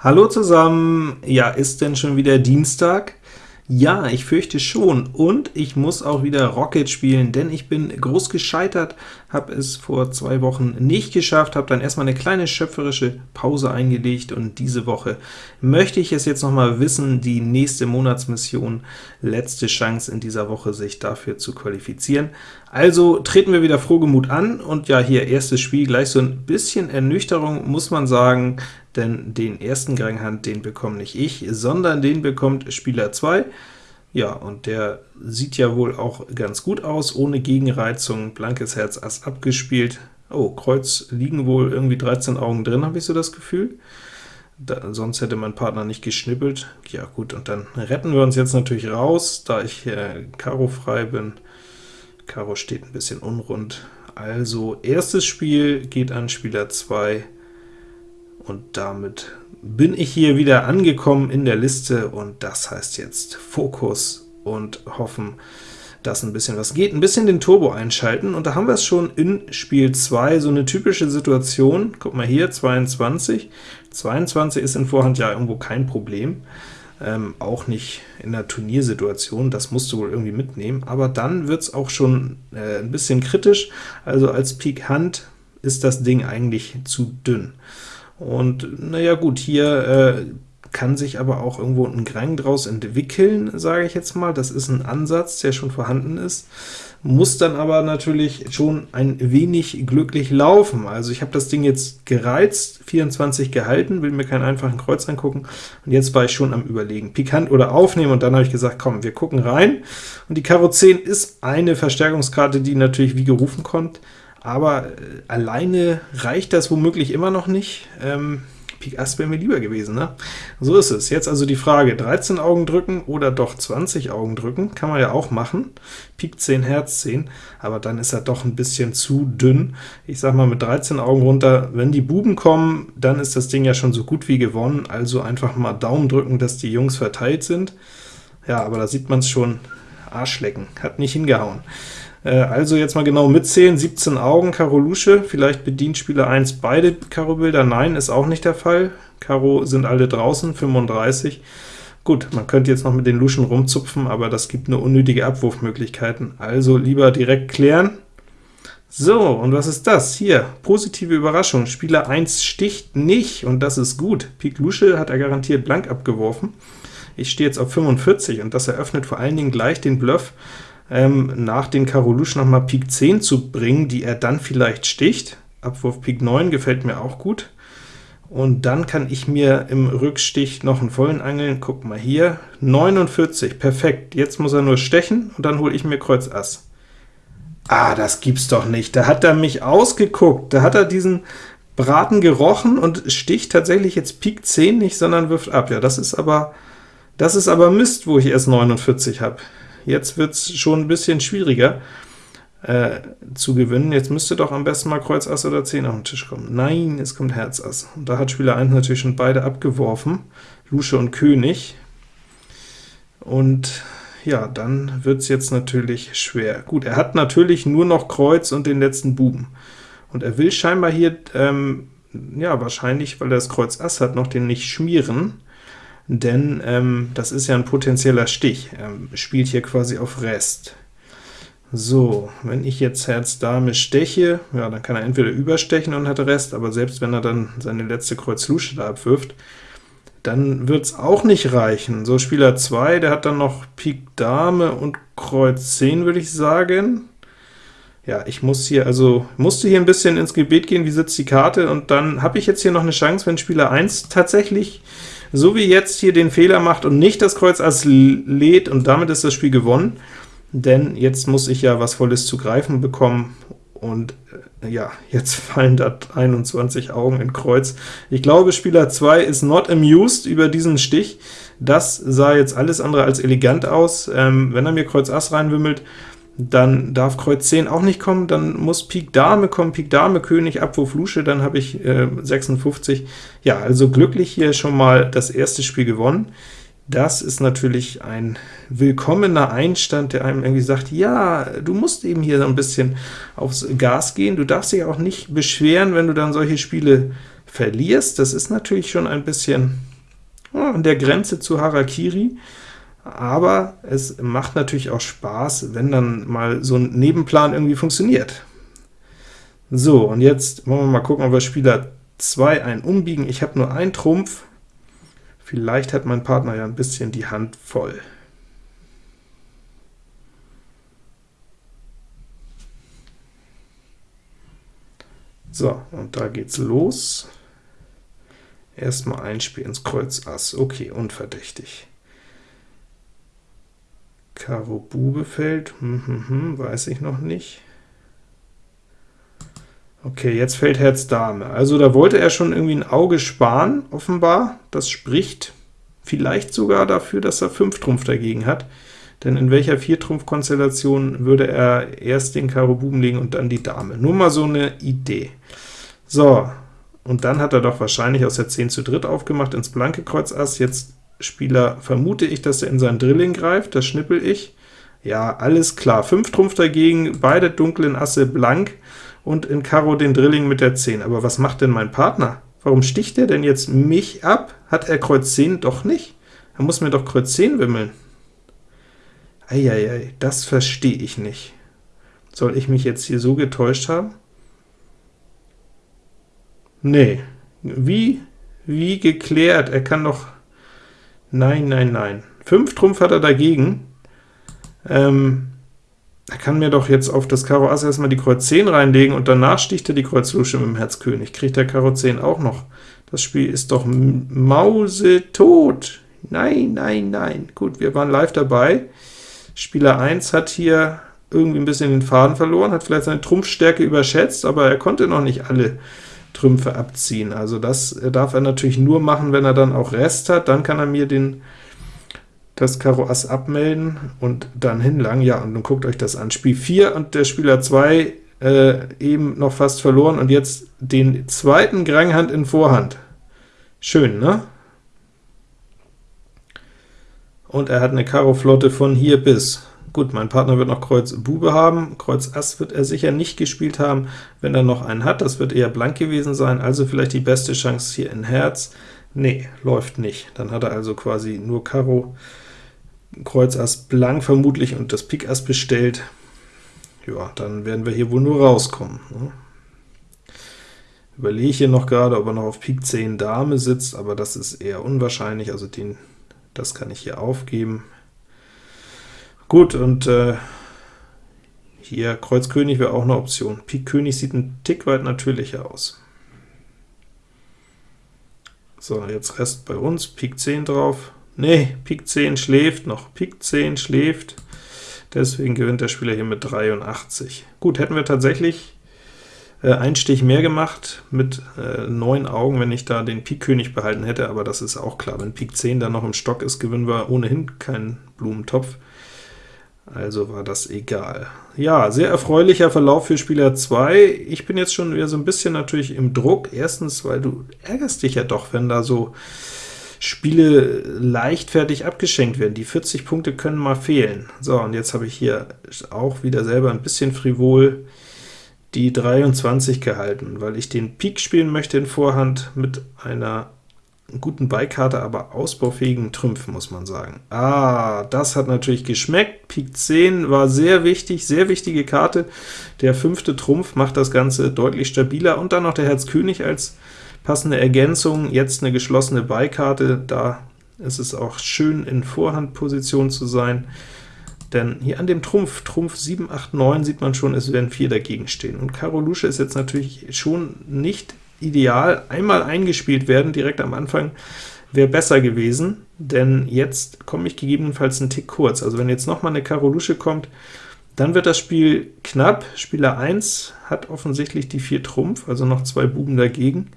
Hallo zusammen! Ja, ist denn schon wieder Dienstag? Ja, ich fürchte schon, und ich muss auch wieder Rocket spielen, denn ich bin groß gescheitert, habe es vor zwei Wochen nicht geschafft, habe dann erstmal eine kleine schöpferische Pause eingelegt, und diese Woche möchte ich es jetzt noch mal wissen, die nächste Monatsmission, letzte Chance in dieser Woche, sich dafür zu qualifizieren. Also treten wir wieder frohgemut an, und ja, hier erstes Spiel, gleich so ein bisschen Ernüchterung, muss man sagen, denn den ersten Granghand, den bekomme nicht ich, sondern den bekommt Spieler 2. Ja, und der sieht ja wohl auch ganz gut aus, ohne Gegenreizung, blankes Herz Ass abgespielt. Oh, Kreuz liegen wohl irgendwie 13 Augen drin, habe ich so das Gefühl. Da, sonst hätte mein Partner nicht geschnippelt. Ja gut, und dann retten wir uns jetzt natürlich raus, da ich äh, Karo frei bin. Karo steht ein bisschen unrund. Also erstes Spiel geht an Spieler 2, und damit bin ich hier wieder angekommen in der Liste, und das heißt jetzt Fokus und hoffen, dass ein bisschen was geht, ein bisschen den Turbo einschalten, und da haben wir es schon in Spiel 2, so eine typische Situation. Guck mal hier, 22. 22 ist in Vorhand ja irgendwo kein Problem, ähm, auch nicht in der Turniersituation, das musst du wohl irgendwie mitnehmen, aber dann wird es auch schon äh, ein bisschen kritisch, also als Pik Hand ist das Ding eigentlich zu dünn. Und naja gut, hier äh, kann sich aber auch irgendwo ein Grang draus entwickeln, sage ich jetzt mal. Das ist ein Ansatz, der schon vorhanden ist, muss dann aber natürlich schon ein wenig glücklich laufen. Also ich habe das Ding jetzt gereizt, 24 gehalten, will mir keinen einfachen Kreuz angucken, und jetzt war ich schon am überlegen, pikant oder aufnehmen, und dann habe ich gesagt, komm, wir gucken rein. Und die Karo 10 ist eine Verstärkungskarte, die natürlich wie gerufen kommt, aber äh, alleine reicht das womöglich immer noch nicht. Ähm, Pik Ass wäre mir lieber gewesen, ne? So ist es. Jetzt also die Frage, 13 Augen drücken oder doch 20 Augen drücken, kann man ja auch machen. Pik 10, Herz 10, aber dann ist er doch ein bisschen zu dünn. Ich sag mal mit 13 Augen runter, wenn die Buben kommen, dann ist das Ding ja schon so gut wie gewonnen, also einfach mal Daumen drücken, dass die Jungs verteilt sind. Ja, aber da sieht man es schon, Arschlecken, hat nicht hingehauen. Äh, also jetzt mal genau mitzählen, 17 Augen, Karo Lusche, vielleicht bedient Spieler 1 beide Karo-Bilder, nein, ist auch nicht der Fall. Karo sind alle draußen, 35. Gut, man könnte jetzt noch mit den Luschen rumzupfen, aber das gibt nur unnötige Abwurfmöglichkeiten, also lieber direkt klären. So, und was ist das? Hier, positive Überraschung, Spieler 1 sticht nicht, und das ist gut. Pik Lusche hat er garantiert blank abgeworfen. Ich stehe jetzt auf 45, und das eröffnet vor allen Dingen gleich den Bluff, ähm, nach den Karo Lusche noch mal Pik 10 zu bringen, die er dann vielleicht sticht. Abwurf Pik 9 gefällt mir auch gut. Und dann kann ich mir im Rückstich noch einen vollen angeln. Guck mal hier, 49, perfekt. Jetzt muss er nur stechen, und dann hole ich mir Kreuz Ass. Ah, das gibt's doch nicht. Da hat er mich ausgeguckt. Da hat er diesen Braten gerochen und sticht tatsächlich jetzt Pik 10 nicht, sondern wirft ab. Ja, das ist aber, das ist aber Mist, wo ich erst 49 habe. Jetzt wird es schon ein bisschen schwieriger äh, zu gewinnen. Jetzt müsste doch am besten mal Kreuz Ass oder 10 auf den Tisch kommen. Nein, es kommt Herz Ass. Und da hat Spieler 1 natürlich schon beide abgeworfen, Lusche und König. Und ja, dann wird es jetzt natürlich schwer. Gut, er hat natürlich nur noch Kreuz und den letzten Buben. Und er will scheinbar hier, ähm, ja, wahrscheinlich, weil er das Kreuz Ass hat, noch den nicht schmieren denn ähm, das ist ja ein potenzieller Stich. Er spielt hier quasi auf Rest. So, wenn ich jetzt Herz Dame steche, ja, dann kann er entweder überstechen und hat Rest, aber selbst wenn er dann seine letzte Kreuz Lusche da abwirft, dann wird es auch nicht reichen. So, Spieler 2, der hat dann noch Pik Dame und Kreuz 10, würde ich sagen. Ja, ich muss hier, also musste hier ein bisschen ins Gebet gehen, wie sitzt die Karte, und dann habe ich jetzt hier noch eine Chance, wenn Spieler 1 tatsächlich so wie jetzt hier den Fehler macht und nicht das Kreuz Ass lädt, und damit ist das Spiel gewonnen, denn jetzt muss ich ja was Volles zu greifen bekommen, und äh, ja, jetzt fallen da 21 Augen in Kreuz. Ich glaube, Spieler 2 ist not amused über diesen Stich. Das sah jetzt alles andere als elegant aus. Ähm, wenn er mir Kreuz Ass reinwimmelt, dann darf Kreuz 10 auch nicht kommen, dann muss Pik Dame kommen, Pik Dame, König, Abwurf Lusche, dann habe ich äh, 56. Ja, also glücklich hier schon mal das erste Spiel gewonnen. Das ist natürlich ein willkommener Einstand, der einem irgendwie sagt, ja, du musst eben hier so ein bisschen aufs Gas gehen, du darfst dich auch nicht beschweren, wenn du dann solche Spiele verlierst. Das ist natürlich schon ein bisschen an der Grenze zu Harakiri, aber es macht natürlich auch Spaß, wenn dann mal so ein Nebenplan irgendwie funktioniert. So, und jetzt wollen wir mal gucken, ob wir Spieler 2 ein umbiegen. Ich habe nur einen Trumpf, vielleicht hat mein Partner ja ein bisschen die Hand voll. So, und da geht's los. Erstmal ein Spiel ins Kreuz Ass. Okay, unverdächtig. Karo Bube fällt, hm, hm, hm, weiß ich noch nicht. Okay, jetzt fällt Herz Dame. Also da wollte er schon irgendwie ein Auge sparen, offenbar. Das spricht vielleicht sogar dafür, dass er 5 Trumpf dagegen hat. Denn in welcher 4-Trumpf-Konstellation würde er erst den Karo Buben legen und dann die Dame? Nur mal so eine Idee. So, und dann hat er doch wahrscheinlich aus der 10 zu dritt aufgemacht ins blanke Kreuz Ass. Jetzt Spieler vermute ich, dass er in sein Drilling greift, das schnippel ich. Ja, alles klar. 5 Trumpf dagegen, beide dunklen Asse blank und in Karo den Drilling mit der 10. Aber was macht denn mein Partner? Warum sticht er denn jetzt mich ab? Hat er Kreuz 10 doch nicht? Er muss mir doch Kreuz 10 wimmeln. Eieiei, das verstehe ich nicht. Soll ich mich jetzt hier so getäuscht haben? Nee. Wie? Wie geklärt? Er kann doch... Nein, nein, nein. 5 Trumpf hat er dagegen. Ähm, er kann mir doch jetzt auf das Karo Ass erstmal die Kreuz 10 reinlegen, und danach sticht er die Kreuz Lusche mit dem Herz König. Kriegt der Karo 10 auch noch. Das Spiel ist doch mausetot. Nein, nein, nein. Gut, wir waren live dabei. Spieler 1 hat hier irgendwie ein bisschen den Faden verloren, hat vielleicht seine Trumpfstärke überschätzt, aber er konnte noch nicht alle Trümpfe abziehen. Also das darf er natürlich nur machen, wenn er dann auch Rest hat, dann kann er mir den, das Karo Ass abmelden und dann hinlangen. Ja, und nun guckt euch das an. Spiel 4 und der Spieler 2 äh, eben noch fast verloren, und jetzt den zweiten Granghand in Vorhand. Schön, ne? und er hat eine Karo-Flotte von hier bis. Gut, mein Partner wird noch Kreuz Bube haben, Kreuz Ass wird er sicher nicht gespielt haben, wenn er noch einen hat, das wird eher blank gewesen sein, also vielleicht die beste Chance hier in Herz. Nee, läuft nicht. Dann hat er also quasi nur Karo, Kreuz Ass blank vermutlich und das Pik Ass bestellt. Ja, dann werden wir hier wohl nur rauskommen. Ne? Überlege hier noch gerade, ob er noch auf Pik 10 Dame sitzt, aber das ist eher unwahrscheinlich, also den das kann ich hier aufgeben. Gut, und äh, hier Kreuz König wäre auch eine Option. Pik König sieht ein Tick weit natürlicher aus. So, jetzt Rest bei uns, Pik 10 drauf. Nee, Pik 10 schläft noch, Pik 10 schläft, deswegen gewinnt der Spieler hier mit 83. Gut, hätten wir tatsächlich äh, ein Stich mehr gemacht mit äh, 9 Augen, wenn ich da den Pik König behalten hätte, aber das ist auch klar. Wenn Pik 10 dann noch im Stock ist, gewinnen wir ohnehin keinen Blumentopf. Also war das egal. Ja, sehr erfreulicher Verlauf für Spieler 2. Ich bin jetzt schon wieder so ein bisschen natürlich im Druck. Erstens, weil du ärgerst dich ja doch, wenn da so Spiele leichtfertig abgeschenkt werden. Die 40 Punkte können mal fehlen. So, und jetzt habe ich hier auch wieder selber ein bisschen frivol die 23 gehalten, weil ich den Pik spielen möchte in Vorhand mit einer guten Beikarte, aber ausbaufähigen Trümpfen, muss man sagen. Ah, das hat natürlich geschmeckt. Pik 10 war sehr wichtig, sehr wichtige Karte. Der fünfte Trumpf macht das Ganze deutlich stabiler, und dann noch der Herz König als passende Ergänzung. Jetzt eine geschlossene Beikarte, da ist es auch schön in Vorhandposition zu sein. Denn hier an dem Trumpf, Trumpf 7, 8, 9, sieht man schon, es werden 4 dagegen stehen. Und Karo Lusche ist jetzt natürlich schon nicht ideal. Einmal eingespielt werden, direkt am Anfang, wäre besser gewesen, denn jetzt komme ich gegebenenfalls einen Tick kurz. Also wenn jetzt noch mal eine Karo Lusche kommt, dann wird das Spiel knapp. Spieler 1 hat offensichtlich die 4 Trumpf, also noch zwei Buben dagegen.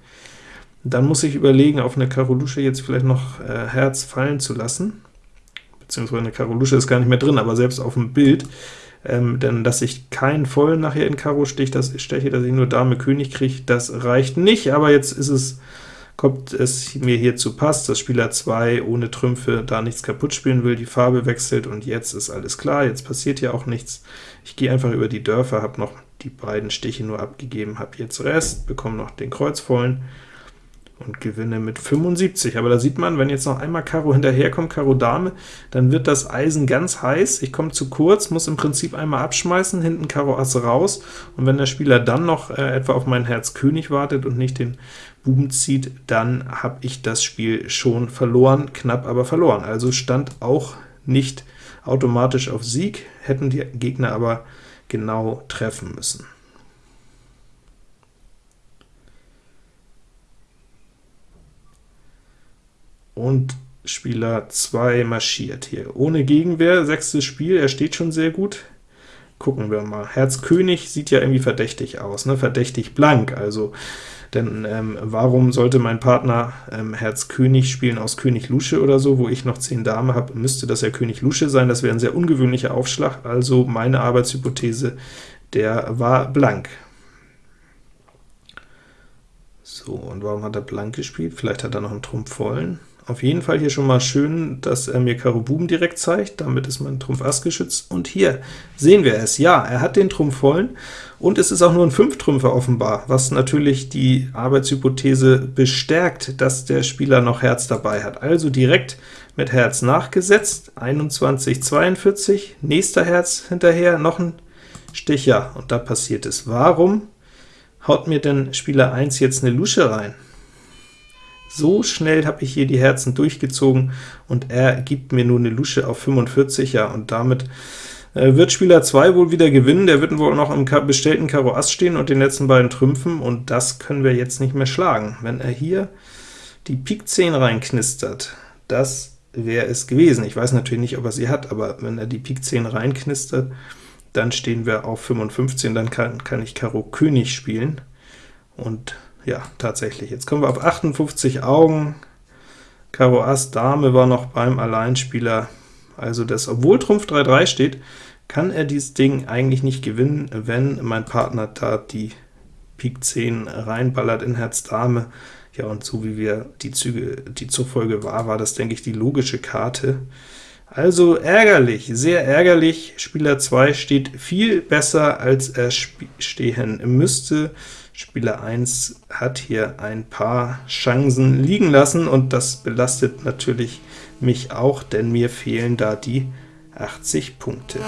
Dann muss ich überlegen, auf eine Karo Lusche jetzt vielleicht noch äh, Herz fallen zu lassen beziehungsweise eine Karo Lusche ist gar nicht mehr drin, aber selbst auf dem Bild, ähm, denn dass ich keinen vollen nachher in Karo stich, das steche, dass ich nur Dame König kriege, das reicht nicht, aber jetzt ist es, kommt es mir hier zu Pass, dass Spieler 2 ohne Trümpfe da nichts kaputt spielen will, die Farbe wechselt, und jetzt ist alles klar, jetzt passiert hier auch nichts. Ich gehe einfach über die Dörfer, habe noch die beiden Stiche nur abgegeben, habe jetzt Rest, bekomme noch den Kreuzvollen, und gewinne mit 75. Aber da sieht man, wenn jetzt noch einmal Karo hinterherkommt, Karo Dame, dann wird das Eisen ganz heiß. Ich komme zu kurz, muss im Prinzip einmal abschmeißen, hinten Karo Ass raus, und wenn der Spieler dann noch äh, etwa auf mein Herz König wartet und nicht den Buben zieht, dann habe ich das Spiel schon verloren, knapp aber verloren. Also stand auch nicht automatisch auf Sieg, hätten die Gegner aber genau treffen müssen. Und Spieler 2 marschiert hier. Ohne Gegenwehr, sechstes Spiel, er steht schon sehr gut. Gucken wir mal. Herz König sieht ja irgendwie verdächtig aus, ne? verdächtig blank, also denn ähm, warum sollte mein Partner ähm, Herz König spielen aus König Lusche oder so, wo ich noch 10 Dame habe, müsste das ja König Lusche sein, das wäre ein sehr ungewöhnlicher Aufschlag, also meine Arbeitshypothese, der war blank. So, und warum hat er blank gespielt? Vielleicht hat er noch einen Trumpf vollen. Auf jeden Fall hier schon mal schön, dass er mir Karo Buben direkt zeigt, damit ist mein Trumpf Ass geschützt, und hier sehen wir es, ja, er hat den Trumpf vollen, und es ist auch nur ein Fünftrümpfer offenbar, was natürlich die Arbeitshypothese bestärkt, dass der Spieler noch Herz dabei hat. Also direkt mit Herz nachgesetzt, 21, 42, nächster Herz hinterher, noch ein Stich, ja, und da passiert es. Warum haut mir denn Spieler 1 jetzt eine Lusche rein? So schnell habe ich hier die Herzen durchgezogen, und er gibt mir nur eine Lusche auf 45, ja, und damit äh, wird Spieler 2 wohl wieder gewinnen, der wird wohl noch im bestellten Karo Ass stehen und den letzten beiden Trümpfen, und das können wir jetzt nicht mehr schlagen. Wenn er hier die Pik 10 reinknistert, das wäre es gewesen. Ich weiß natürlich nicht, ob er sie hat, aber wenn er die Pik 10 reinknistert, dann stehen wir auf 55, und dann kann, kann ich Karo König spielen, und ja, tatsächlich. Jetzt kommen wir auf 58 Augen. Karo Ass Dame war noch beim Alleinspieler. Also das, obwohl Trumpf 3-3 steht, kann er dieses Ding eigentlich nicht gewinnen, wenn mein Partner da die Pik 10 reinballert in Herz Dame. Ja, und so wie wir die Züge, die Zugfolge war, war das, denke ich, die logische Karte. Also ärgerlich, sehr ärgerlich. Spieler 2 steht viel besser, als er stehen müsste. Spieler 1 hat hier ein paar Chancen liegen lassen, und das belastet natürlich mich auch, denn mir fehlen da die 80 Punkte.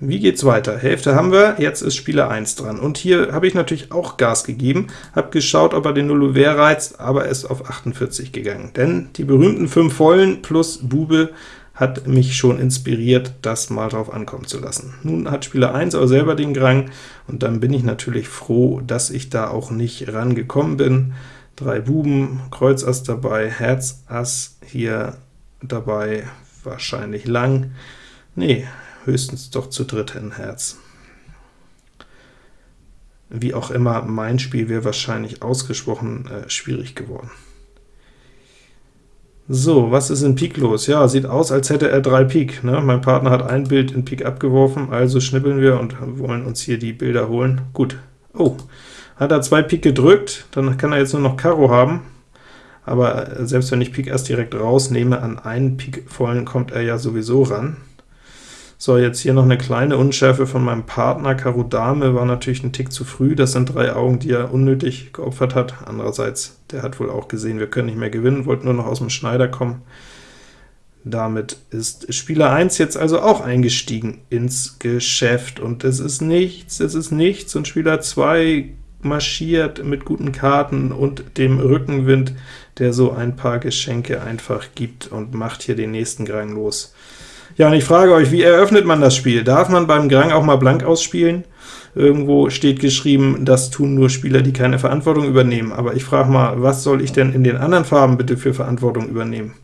Wie geht's weiter? Hälfte haben wir, jetzt ist Spieler 1 dran. Und hier habe ich natürlich auch Gas gegeben, habe geschaut, ob er den Nullouvert reizt, aber er ist auf 48 gegangen. Denn die berühmten 5 Vollen plus Bube hat mich schon inspiriert, das mal drauf ankommen zu lassen. Nun hat Spieler 1 aber selber den Grang, und dann bin ich natürlich froh, dass ich da auch nicht rangekommen bin. Drei Buben, Kreuz Ass dabei, Herz Ass hier dabei, wahrscheinlich lang. Nee, höchstens doch zu dritt in Herz. Wie auch immer, mein Spiel wäre wahrscheinlich ausgesprochen äh, schwierig geworden. So, was ist in Pik los? Ja, sieht aus, als hätte er drei Pik. Ne? Mein Partner hat ein Bild in Pik abgeworfen, also schnippeln wir und wollen uns hier die Bilder holen. Gut. Oh, hat er zwei Pik gedrückt, dann kann er jetzt nur noch Karo haben. Aber selbst wenn ich Pik erst direkt rausnehme, an einen Pik vollen kommt er ja sowieso ran. So, jetzt hier noch eine kleine Unschärfe von meinem Partner. Karo Dame war natürlich ein Tick zu früh, das sind drei Augen, die er unnötig geopfert hat. Andererseits, der hat wohl auch gesehen, wir können nicht mehr gewinnen, wollten nur noch aus dem Schneider kommen. Damit ist Spieler 1 jetzt also auch eingestiegen ins Geschäft, und es ist nichts, es ist nichts, und Spieler 2 marschiert mit guten Karten und dem Rückenwind, der so ein paar Geschenke einfach gibt, und macht hier den nächsten Grang los. Ja, und ich frage euch, wie eröffnet man das Spiel? Darf man beim Grang auch mal blank ausspielen? Irgendwo steht geschrieben, das tun nur Spieler, die keine Verantwortung übernehmen. Aber ich frage mal, was soll ich denn in den anderen Farben bitte für Verantwortung übernehmen?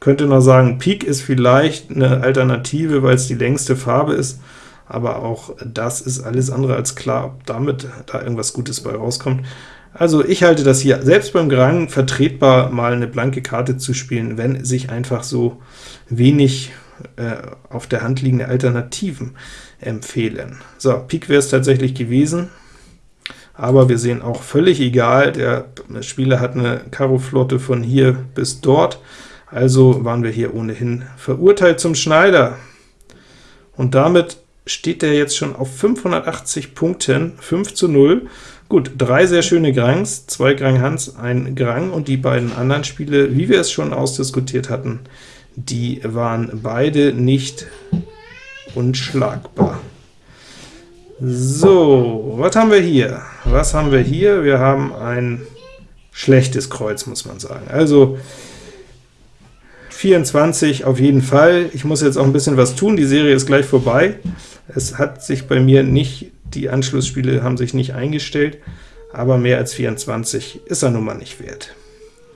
Könnte noch sagen, Pik ist vielleicht eine Alternative, weil es die längste Farbe ist, aber auch das ist alles andere als klar, ob damit da irgendwas Gutes bei rauskommt. Also ich halte das hier selbst beim Grang vertretbar, mal eine blanke Karte zu spielen, wenn sich einfach so wenig äh, auf der Hand liegende Alternativen empfehlen. So, Pik wäre es tatsächlich gewesen, aber wir sehen auch völlig egal, der Spieler hat eine Karo-Flotte von hier bis dort, Also waren wir hier ohnehin verurteilt zum Schneider. Und damit steht er jetzt schon auf 580 Punkten, 5 zu 0. Gut, drei sehr schöne Grangs, zwei Grang Hans, ein Grang, und die beiden anderen Spiele, wie wir es schon ausdiskutiert hatten, die waren beide nicht unschlagbar. So, was haben wir hier? Was haben wir hier? Wir haben ein schlechtes Kreuz, muss man sagen. Also 24 auf jeden Fall. Ich muss jetzt auch ein bisschen was tun, die Serie ist gleich vorbei. Es hat sich bei mir nicht, die Anschlussspiele haben sich nicht eingestellt, aber mehr als 24 ist er nun mal nicht wert.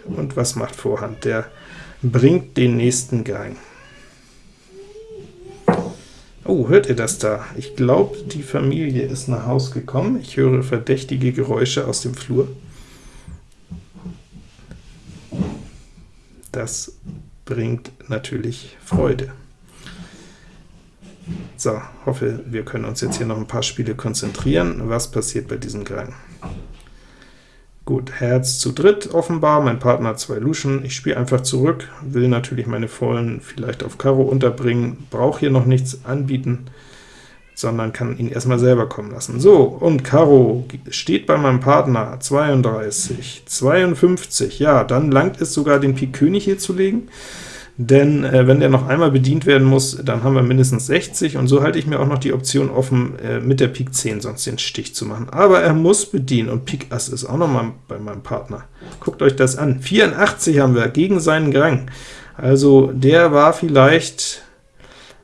Und was macht Vorhand? Der bringt den nächsten Gang. Oh, hört ihr das da? Ich glaube, die Familie ist nach Haus gekommen. Ich höre verdächtige Geräusche aus dem Flur. Das bringt natürlich Freude. So, hoffe, wir können uns jetzt hier noch ein paar Spiele konzentrieren. Was passiert bei diesem Gang? Gut, Herz zu dritt offenbar, mein Partner zwei Luschen, ich spiele einfach zurück, will natürlich meine Vollen vielleicht auf Karo unterbringen, brauche hier noch nichts anbieten, sondern kann ihn erstmal selber kommen lassen. So, und Karo steht bei meinem Partner 32, 52, ja, dann langt es sogar, den Pik König hier zu legen denn äh, wenn der noch einmal bedient werden muss, dann haben wir mindestens 60, und so halte ich mir auch noch die Option offen, äh, mit der Pik 10 sonst den Stich zu machen. Aber er muss bedienen, und Pik Ass ist auch noch mal bei meinem Partner. Guckt euch das an. 84 haben wir gegen seinen Grang. Also der war vielleicht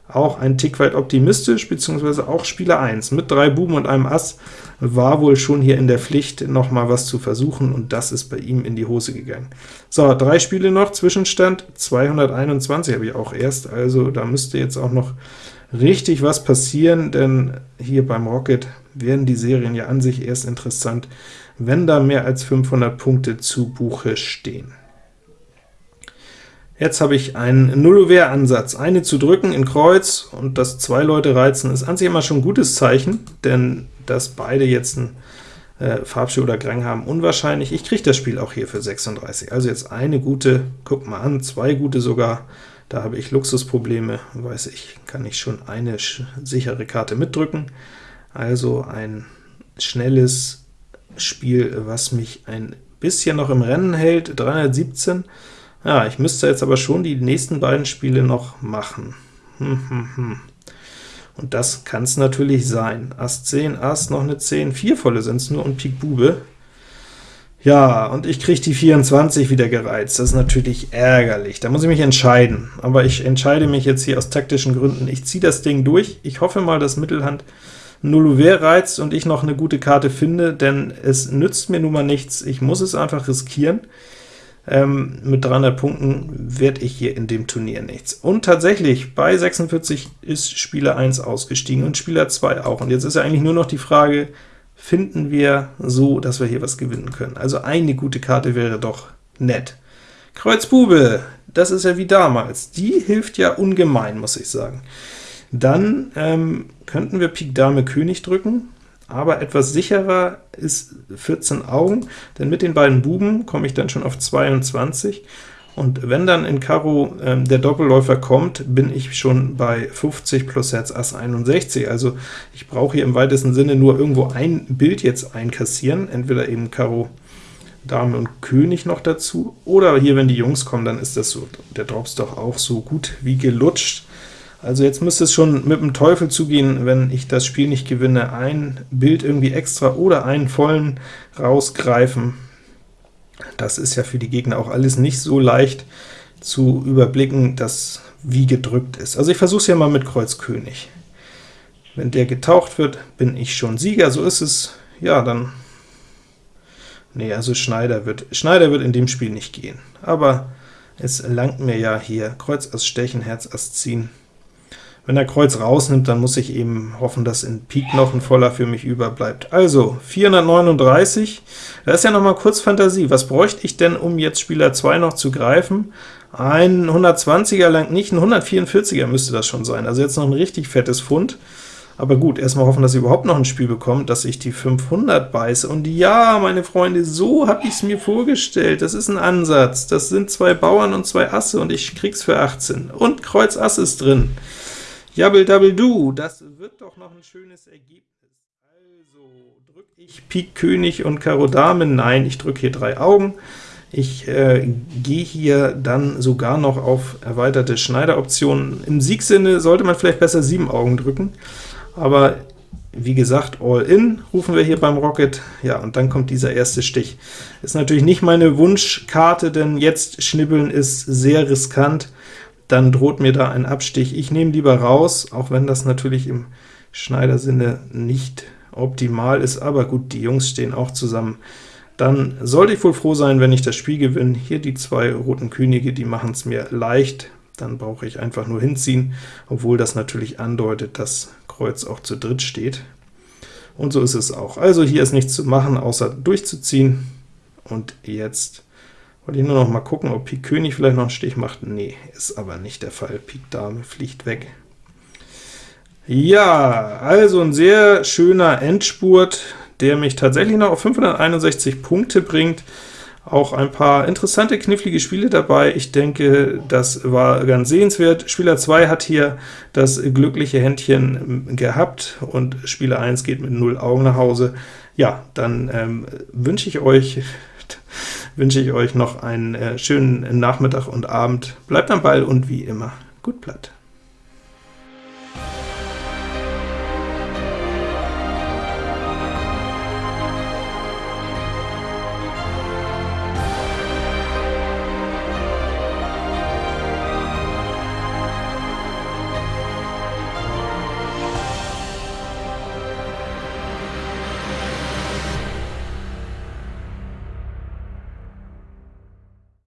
auch ein Tick weit optimistisch, beziehungsweise auch Spieler 1 mit drei Buben und einem Ass war wohl schon hier in der Pflicht, noch mal was zu versuchen, und das ist bei ihm in die Hose gegangen. So, drei Spiele noch, Zwischenstand 221 habe ich auch erst, also da müsste jetzt auch noch richtig was passieren, denn hier beim Rocket werden die Serien ja an sich erst interessant, wenn da mehr als 500 Punkte zu Buche stehen. Jetzt habe ich einen Nullover-Ansatz. Eine zu drücken in Kreuz und das zwei Leute reizen ist an sich immer schon ein gutes Zeichen, denn dass beide jetzt ein äh, Farbspiel oder Grang haben, unwahrscheinlich. Ich kriege das Spiel auch hier für 36. Also jetzt eine gute, guck mal an, zwei gute sogar. Da habe ich Luxusprobleme, weiß ich, kann ich schon eine sichere Karte mitdrücken. Also ein schnelles Spiel, was mich ein bisschen noch im Rennen hält, 317. Ja, ich müsste jetzt aber schon die nächsten beiden Spiele noch machen. Hm, hm, hm. Und das kann es natürlich sein. Ass 10, Ass, noch eine 10, vier volle sind es nur und Pik Bube. Ja, und ich kriege die 24 wieder gereizt. Das ist natürlich ärgerlich. Da muss ich mich entscheiden. Aber ich entscheide mich jetzt hier aus taktischen Gründen. Ich ziehe das Ding durch. Ich hoffe mal, dass Mittelhand Nulluver reizt und ich noch eine gute Karte finde, denn es nützt mir nun mal nichts. Ich muss es einfach riskieren. Ähm, mit 300 Punkten werde ich hier in dem Turnier nichts. Und tatsächlich, bei 46 ist Spieler 1 ausgestiegen und Spieler 2 auch. Und jetzt ist ja eigentlich nur noch die Frage, finden wir so, dass wir hier was gewinnen können. Also eine gute Karte wäre doch nett. Kreuz Bube, das ist ja wie damals. Die hilft ja ungemein, muss ich sagen. Dann ähm, könnten wir Pik Dame König drücken, aber etwas sicherer ist 14 Augen, denn mit den beiden Buben komme ich dann schon auf 22, und wenn dann in Karo ähm, der Doppelläufer kommt, bin ich schon bei 50 plus Herz Ass 61. Also ich brauche hier im weitesten Sinne nur irgendwo ein Bild jetzt einkassieren, entweder eben Karo Dame und König noch dazu, oder hier, wenn die Jungs kommen, dann ist das so, der Drops doch auch so gut wie gelutscht. Also jetzt müsste es schon mit dem Teufel zugehen, wenn ich das Spiel nicht gewinne, ein Bild irgendwie extra oder einen vollen rausgreifen. Das ist ja für die Gegner auch alles nicht so leicht zu überblicken, dass wie gedrückt ist. Also ich versuche es ja mal mit Kreuz König. Wenn der getaucht wird, bin ich schon Sieger, so ist es. Ja, dann... Nee, also Schneider wird, Schneider wird in dem Spiel nicht gehen. Aber es langt mir ja hier Kreuz Ass Stechen, Herz Ass ziehen. Wenn er Kreuz rausnimmt, dann muss ich eben hoffen, dass in Pik noch ein Voller für mich überbleibt. Also 439, da ist ja noch mal kurz Fantasie. Was bräuchte ich denn, um jetzt Spieler 2 noch zu greifen? Ein 120er lang nicht, ein 144er müsste das schon sein. Also jetzt noch ein richtig fettes Fund. Aber gut, erstmal hoffen, dass ich überhaupt noch ein Spiel bekomme, dass ich die 500 beiße. Und ja, meine Freunde, so habe ich es mir vorgestellt. Das ist ein Ansatz. Das sind zwei Bauern und zwei Asse, und ich krieg's für 18. Und Kreuz Ass ist drin. Jabbel Double Du, das wird doch noch ein schönes Ergebnis. Also, drücke ich Pik König und Karo Dame? Nein, ich drücke hier drei Augen. Ich äh, gehe hier dann sogar noch auf erweiterte Schneideroptionen. Im Siegsinne sollte man vielleicht besser sieben Augen drücken, aber wie gesagt, All-In rufen wir hier beim Rocket. Ja, und dann kommt dieser erste Stich. Ist natürlich nicht meine Wunschkarte, denn jetzt schnibbeln ist sehr riskant. Dann droht mir da ein Abstich. Ich nehme lieber raus, auch wenn das natürlich im Schneidersinne nicht optimal ist, aber gut, die Jungs stehen auch zusammen dann sollte ich wohl froh sein, wenn ich das Spiel gewinne. Hier die zwei roten Könige, die machen es mir leicht, dann brauche ich einfach nur hinziehen, obwohl das natürlich andeutet, dass Kreuz auch zu dritt steht. Und so ist es auch. Also hier ist nichts zu machen, außer durchzuziehen. Und jetzt wollte ich nur noch mal gucken, ob Pik König vielleicht noch einen Stich macht. Nee, ist aber nicht der Fall. Pik Dame fliegt weg. Ja, also ein sehr schöner Endspurt der mich tatsächlich noch auf 561 Punkte bringt. Auch ein paar interessante, knifflige Spiele dabei. Ich denke, das war ganz sehenswert. Spieler 2 hat hier das glückliche Händchen gehabt, und Spieler 1 geht mit 0 Augen nach Hause. Ja, dann ähm, wünsche ich euch wünsche ich euch noch einen äh, schönen Nachmittag und Abend. Bleibt am Ball und wie immer, gut Blatt.